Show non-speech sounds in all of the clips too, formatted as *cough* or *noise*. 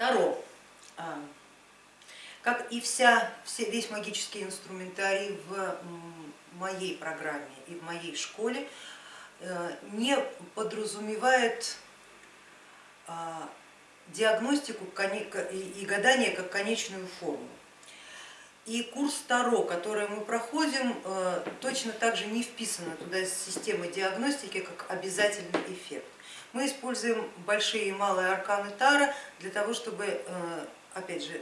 Таро, как и вся, весь магический инструментарий в моей программе и в моей школе, э, не подразумевает а, диагностику и гадание как конечную форму. И курс Таро, который мы проходим, э, точно так же не вписана туда система диагностики как обязательный эффект. Мы используем большие и малые арканы Тара для того, чтобы, э, опять же,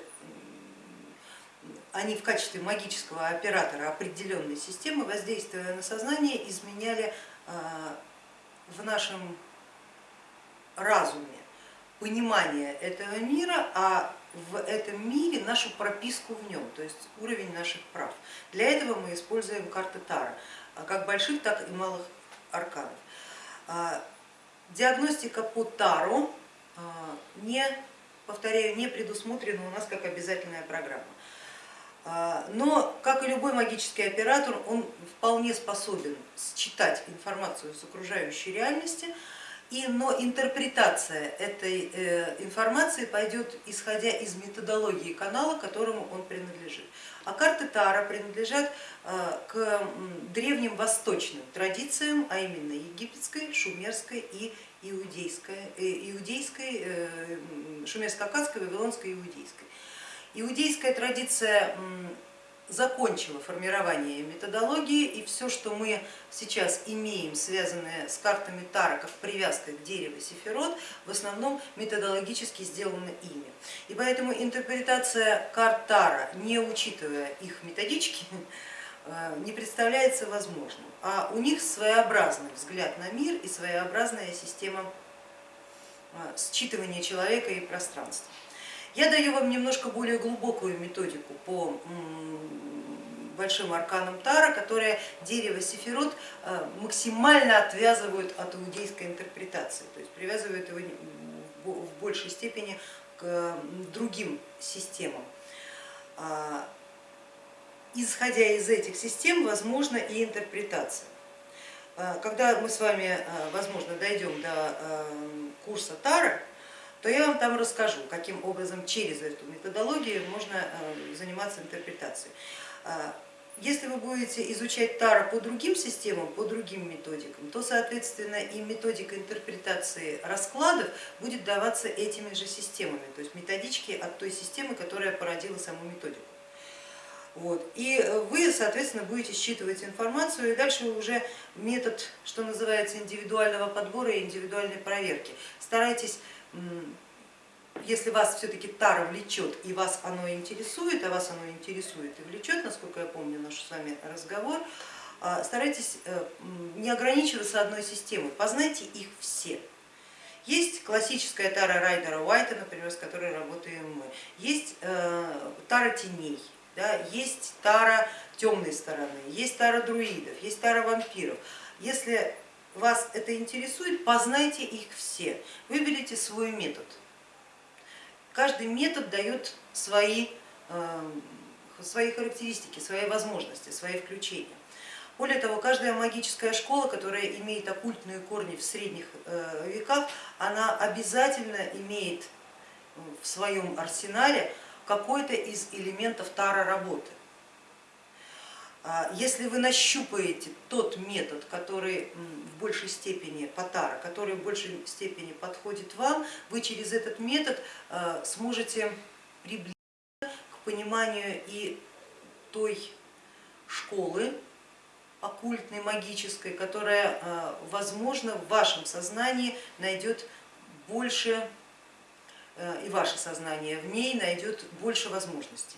они в качестве магического оператора определенной системы, воздействуя на сознание, изменяли э, в нашем разуме понимание этого мира, а в этом мире нашу прописку в нем, то есть уровень наших прав. Для этого мы используем карты Тара, а как больших, так и малых арканов. А, диагностика по Тару а, не, повторяю, не предусмотрена у нас как обязательная программа. Но, как и любой магический оператор, он вполне способен считать информацию с окружающей реальности, и, но интерпретация этой э, информации пойдет исходя из методологии канала, которому он принадлежит. А карты Тара принадлежат э, к древним восточным традициям, а именно египетской, шумерской и иудейской, э, иудейской шумерско-акадской, вавилонской иудейской. Иудейская традиция закончила формирование методологии и все, что мы сейчас имеем, связанное с картами Тара, как привязка к дереву Сефирот, в основном методологически сделано ими. И поэтому интерпретация карт Тара, не учитывая их методички, *laughs* э, не представляется возможным. А у них своеобразный взгляд на мир и своеобразная система э, считывания человека и пространства. Я даю вам немножко более глубокую методику по большим арканам Тара, которые дерево Сефирот э, максимально отвязывают от иудейской интерпретации, то есть привязывают его в большей степени к другим системам. А, исходя из этих систем, возможно и интерпретация. А, когда мы с вами, э, возможно, дойдем до э, курса Тара, то я вам там расскажу, каким образом через эту методологию можно э, заниматься интерпретацией. А, если вы будете изучать Тара по другим системам, по другим методикам, то, соответственно, и методика интерпретации раскладов будет даваться этими же системами, то есть методички от той системы, которая породила саму методику. Вот. И вы, соответственно, будете считывать информацию, и дальше уже метод, что называется, индивидуального подбора и индивидуальной проверки. Старайтесь если вас все-таки тара влечет и вас оно интересует, а вас оно интересует и влечет, насколько я помню наш с вами разговор, а, старайтесь э, не ограничиваться одной системой, познайте их все. Есть классическая тара Райдера Уайта, например, с которой работаем мы, есть э, тара теней, да, есть тара темной стороны, есть тара друидов, есть тара вампиров. Если вас это интересует, познайте их все, выберите свой метод. Каждый метод дает свои, э, свои характеристики, свои возможности, свои включения. Более того, каждая магическая школа, которая имеет оккультные корни в средних э, веках, она обязательно имеет в своем арсенале какой-то из элементов тара работы. А если вы нащупаете тот метод, который в большей степени Патара, который в большей степени подходит вам, вы через этот метод а, сможете приблизиться к пониманию и той школы оккультной, магической, которая, а, возможно, в вашем сознании найдет больше, и ваше сознание в ней найдет больше возможностей.